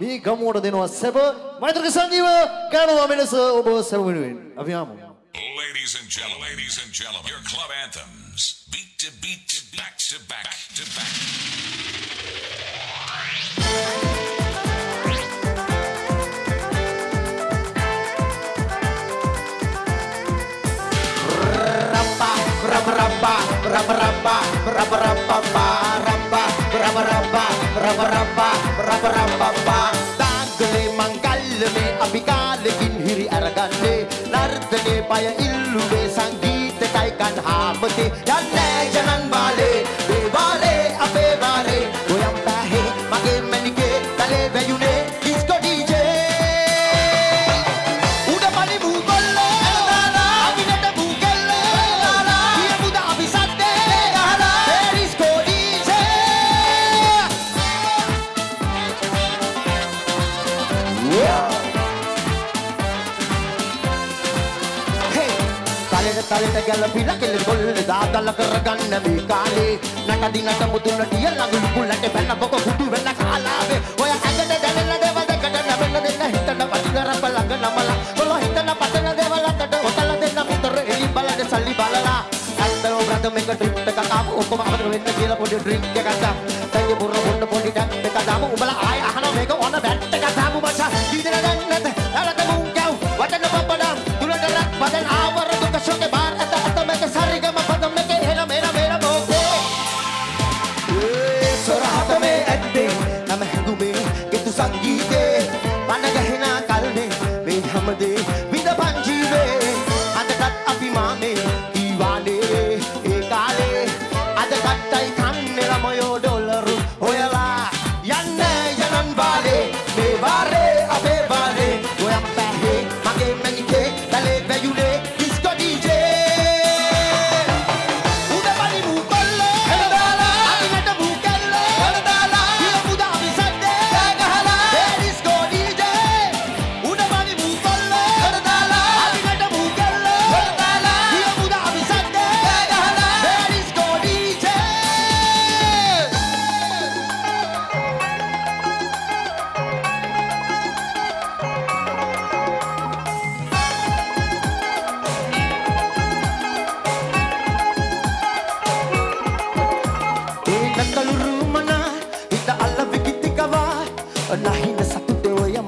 me gamora de noa seba, mai trăgă sangiva, cano amene să obo seba minuin. Aviamo. Ladies and gentlemen, ladies and gentlemen, your club anthems, beat to beat to back to back to back. Rabba, rabba, rabba, rabba, rabba, rabba, rabba, rabba, Upaya illuwe sangeet kaikan hamte. Yanne තලෙට තලෙට ගැලපිලා කෙල කොල්ල දාදල කරගන්න මේ කාලේ නටදි නට මුතුන ටිය ළඟුළු කුල්ලට බැන්න බොක කුඩු වෙන්න කාලාවේ ඔය ඇඟට දැනෙන දේවල් දෙකට නැවෙන්න දෙන්න හිතන පටිගර බලඟ නමලා කොළ හිතන පතන දේවල් අතට ඔතල දෙන්න මුතර එලි බලන්න සල්ලි බලලා ඇත්තෝ බ්‍රද මේක ට්‍රිප් එකක් ආපු ඔක්කොම අමතක වෙන්න කියලා පොඩි ඩ්‍රින්ක් එකක් ගත්තා තනිය පුර පොඩ පොඩි ටැප් එකක් දාමු උඹලා ආය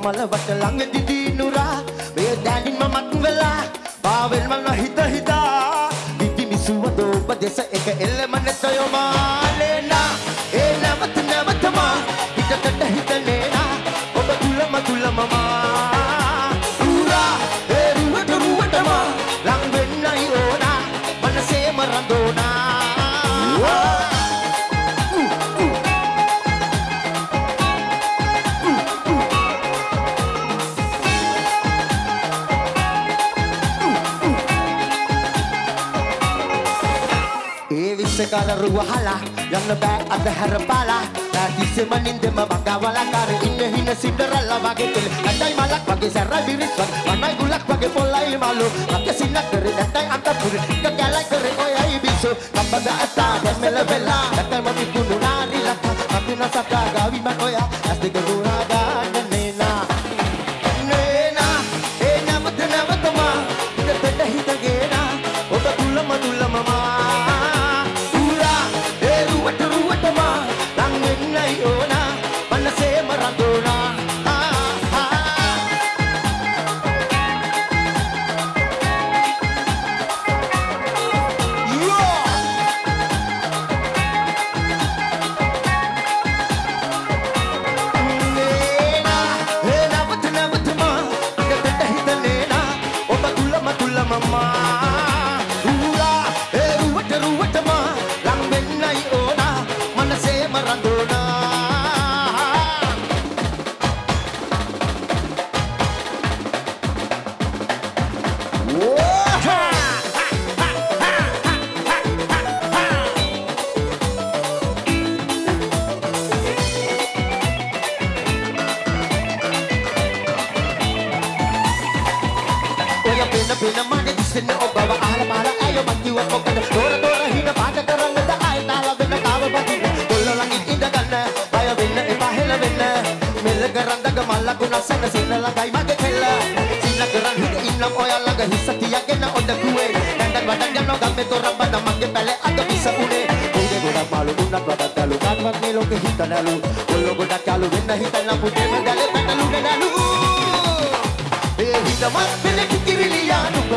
මලවට ළඟ දිනුරා මේ දැනින් මමත් වෙලා පාවෙල් මන හිත හිතා. විදි මිසුවද ඔබ දෙස එක එල්ලම නැතයෝ මාලේනා Sekadar ruwahala Yang lebak ada harapala. Nanti semaninde mabanggawalah Kare inne hine Cinderella Bagi tulis Andai malak bagi serai biriswan Panai gulak bagi polai malu. Bagi sinak dari entai antar purit Kekalai kere oyai bisu. Tanpa daata dan melebela Takal mami kuno nari laka Tapi nasaka gawiman oya Asli gedura ඔය පෙන පෙන මගේ දිස්සෙන්න ඔබව අහල පහල ඇයෝ මං කිව්ව මොකද? තොර තොර හින පාට කරන්නද ආය තාල වෙන තාව බකින්න කොල්ල ළඟින් ඉඳ ගන්න බය වෙන්න එපා හෙල වෙන්න. මෙල්ල කරන්ද මල්ලකුණ සැනසෙන්න ළඟයි මගේ කෙල්ල. සිල්ල කරන් හිට ඉන්නම් ඔයා ළඟ හිස තියගෙන ඔඩ කුවේ. දැන්ඩන් වඩන් යනවා ගම්මේ තොරම් බඳ මගේ පැලේ අද විස උනේ. උදේ ගොඩක් මාළු උන්නත් වඩක් දලු කාටවත් මේ ලෝකෙ හිතනලු කොල්ලෝ ගොඩක් යාළු වෙන්න හිතන්න පුතේම දැලේ පැටලු නඩලු ඒ හිතමත් වෙන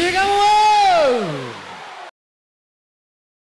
Here go.